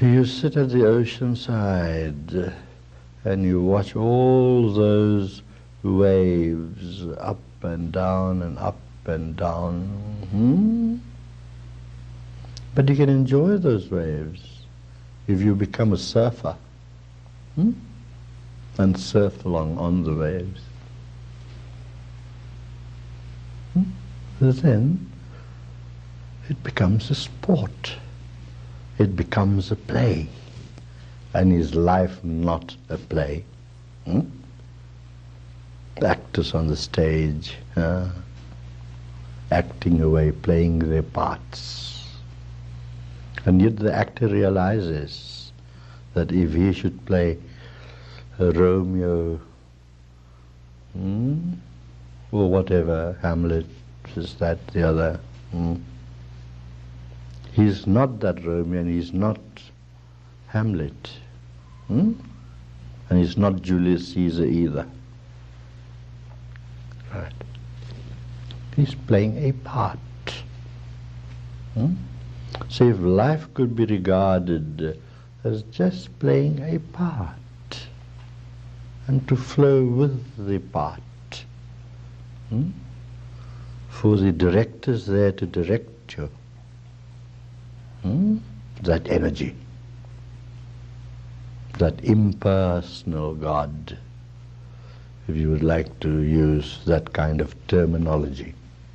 You sit at the ocean side and you watch all those waves up and down and up and down. Hmm? But you can enjoy those waves if you become a surfer hmm? and surf along on the waves. Hmm? Then it becomes a sport. It becomes a play. And is life not a play? Hmm? Actors on the stage, uh, acting away, playing their parts. And yet the actor realizes that if he should play Romeo hmm, or whatever, Hamlet, is that, the other, hmm, He's not that Romeo and he's not Hamlet. Hmm? And he's not Julius Caesar either. Right. He's playing a part. Hmm? So if life could be regarded as just playing a part and to flow with the part. Hmm? For the director's there to direct you. Hmm? That energy, that impersonal God, if you would like to use that kind of terminology,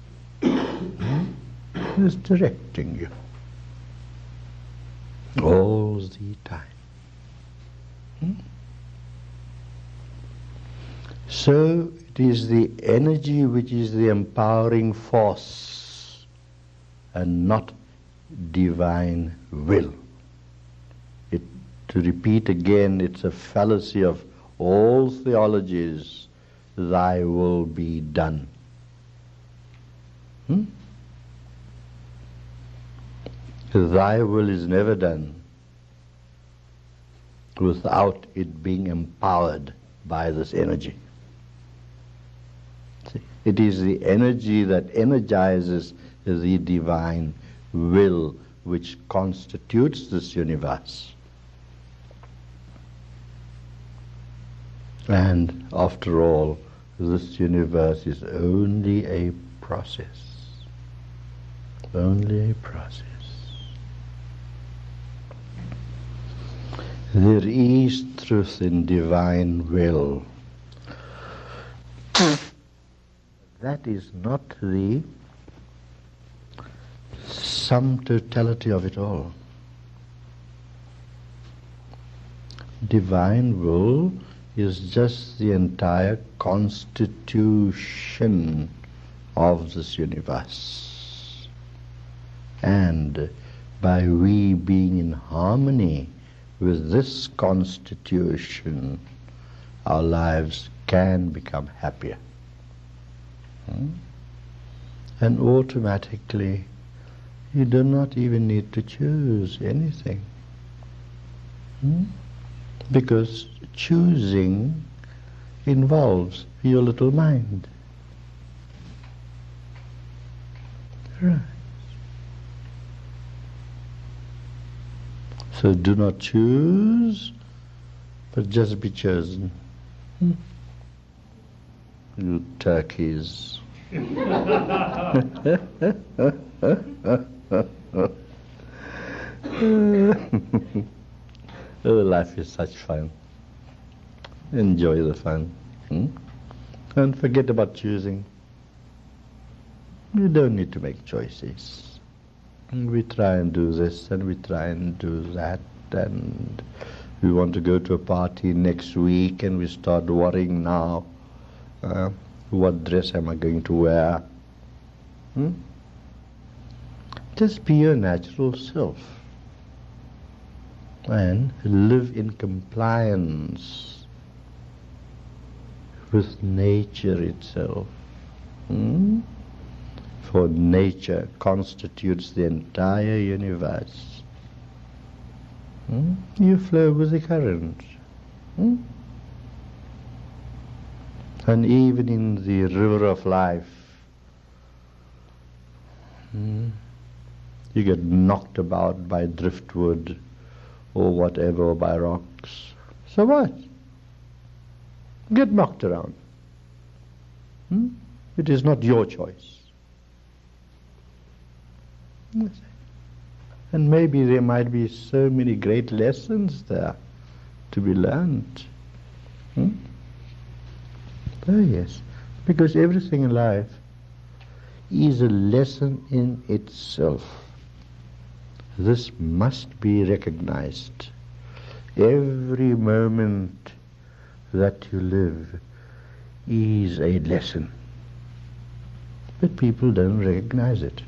is directing you all the time. Hmm? So it is the energy which is the empowering force and not divine will. It, to repeat again, it's a fallacy of all theologies, thy will be done. Hmm? Thy will is never done without it being empowered by this energy. See, it is the energy that energizes the divine will which constitutes this universe. And after all, this universe is only a process. Only a process. There is truth in divine will. that is not the sum totality of it all. Divine will is just the entire constitution of this universe. And by we being in harmony with this constitution, our lives can become happier. Hmm? And automatically you do not even need to choose anything. Hmm? Because choosing involves your little mind. Right. So do not choose, but just be chosen. Hmm? You turkeys. oh, life is such fun. Enjoy the fun. Hmm? And forget about choosing. You don't need to make choices. We try and do this and we try and do that and we want to go to a party next week and we start worrying now. Uh, what dress am I going to wear? Hmm? Just be your natural self and live in compliance with nature itself. Hmm? For nature constitutes the entire universe. Hmm? You flow with the current. Hmm? And even in the river of life, you get knocked about by driftwood or whatever, or by rocks. So what? Get knocked around. Hmm? It is not your choice. And maybe there might be so many great lessons there to be learned. Hmm? Oh, yes. Because everything in life is a lesson in itself. This must be recognized. Every moment that you live is a lesson. But people don't recognize it.